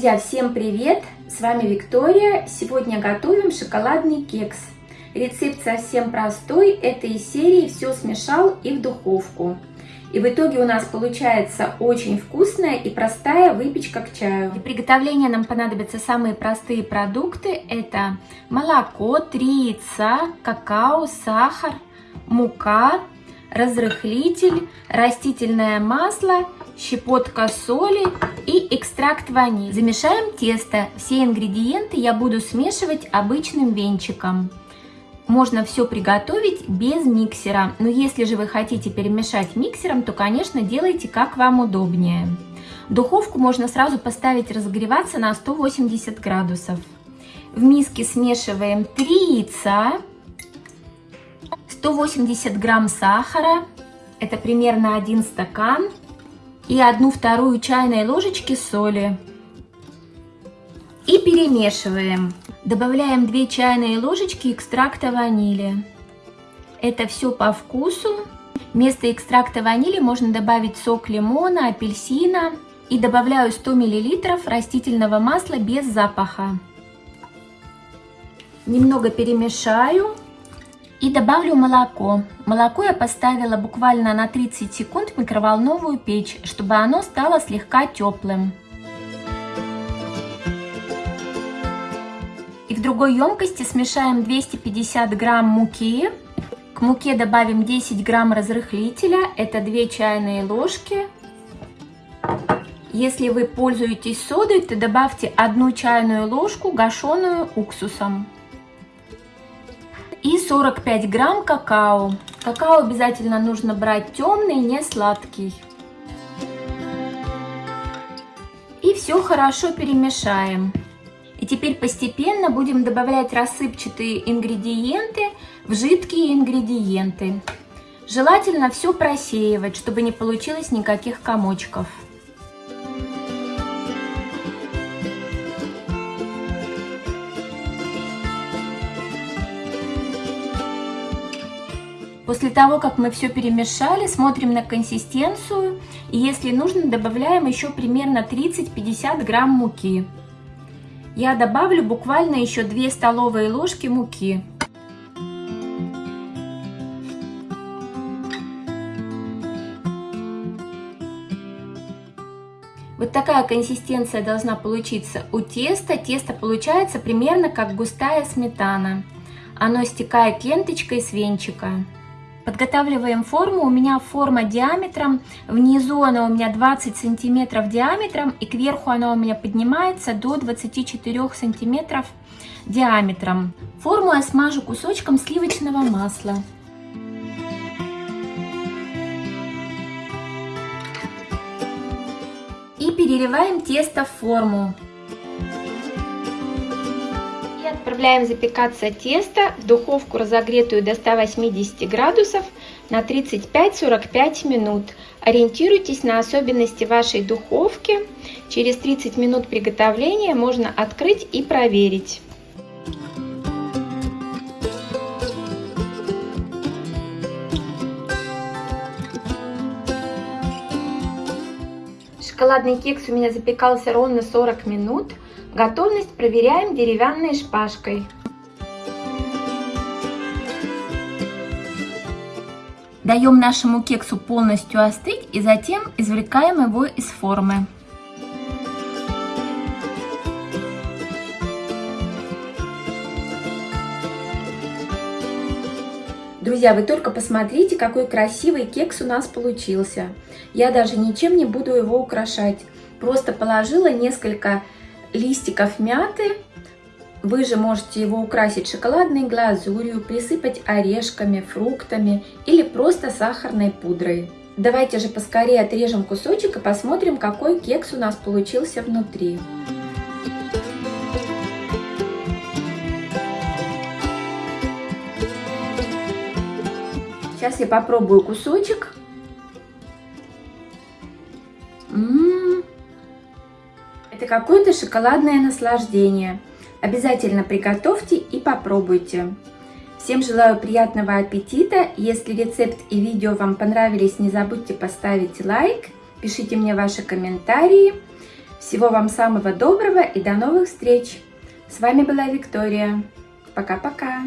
Друзья, всем привет! С вами Виктория. Сегодня готовим шоколадный кекс. Рецепт совсем простой. Это из серии «Все смешал и в духовку». И в итоге у нас получается очень вкусная и простая выпечка к чаю. Для приготовления нам понадобятся самые простые продукты. Это молоко, 3 яйца, какао, сахар, мука, разрыхлитель, растительное масло, щепотка соли и экстракт ванили. Замешаем тесто. Все ингредиенты я буду смешивать обычным венчиком. Можно все приготовить без миксера, но если же вы хотите перемешать миксером, то, конечно, делайте как вам удобнее. Духовку можно сразу поставить разогреваться на 180 градусов. В миске смешиваем 3 яйца, 180 грамм сахара, это примерно 1 стакан, и 1 вторую чайной ложечки соли. И перемешиваем. Добавляем 2 чайные ложечки экстракта ванили. Это все по вкусу. Вместо экстракта ванили можно добавить сок лимона, апельсина. И добавляю 100 мл растительного масла без запаха. Немного перемешаю. И добавлю молоко. Молоко я поставила буквально на 30 секунд в микроволновую печь, чтобы оно стало слегка теплым. И в другой емкости смешаем 250 грамм муки. К муке добавим 10 грамм разрыхлителя, это 2 чайные ложки. Если вы пользуетесь содой, то добавьте 1 чайную ложку гашеную уксусом 45 грамм какао. Какао обязательно нужно брать темный, не сладкий. И все хорошо перемешаем. И теперь постепенно будем добавлять рассыпчатые ингредиенты в жидкие ингредиенты. Желательно все просеивать, чтобы не получилось никаких комочков. После того, как мы все перемешали, смотрим на консистенцию. И если нужно, добавляем еще примерно 30-50 грамм муки. Я добавлю буквально еще 2 столовые ложки муки. Вот такая консистенция должна получиться у теста. Тесто получается примерно как густая сметана. Оно стекает ленточкой с венчика. Подготавливаем форму. У меня форма диаметром. Внизу она у меня 20 сантиметров диаметром. И кверху она у меня поднимается до 24 сантиметров диаметром. Форму я смажу кусочком сливочного масла. И переливаем тесто в форму. Отправляем запекаться тесто в духовку, разогретую до 180 градусов на 35-45 минут. Ориентируйтесь на особенности вашей духовки. Через 30 минут приготовления можно открыть и проверить. Шоколадный кекс у меня запекался ровно 40 минут. Готовность проверяем деревянной шпажкой. Даем нашему кексу полностью остыть и затем извлекаем его из формы. Друзья, вы только посмотрите, какой красивый кекс у нас получился. Я даже ничем не буду его украшать. Просто положила несколько листиков мяты. Вы же можете его украсить шоколадной глазурью, присыпать орешками, фруктами или просто сахарной пудрой. Давайте же поскорее отрежем кусочек и посмотрим, какой кекс у нас получился внутри. Сейчас я попробую кусочек. Это какое-то шоколадное наслаждение. Обязательно приготовьте и попробуйте. Всем желаю приятного аппетита. Если рецепт и видео вам понравились, не забудьте поставить лайк. Пишите мне ваши комментарии. Всего вам самого доброго и до новых встреч! С вами была Виктория. Пока-пока!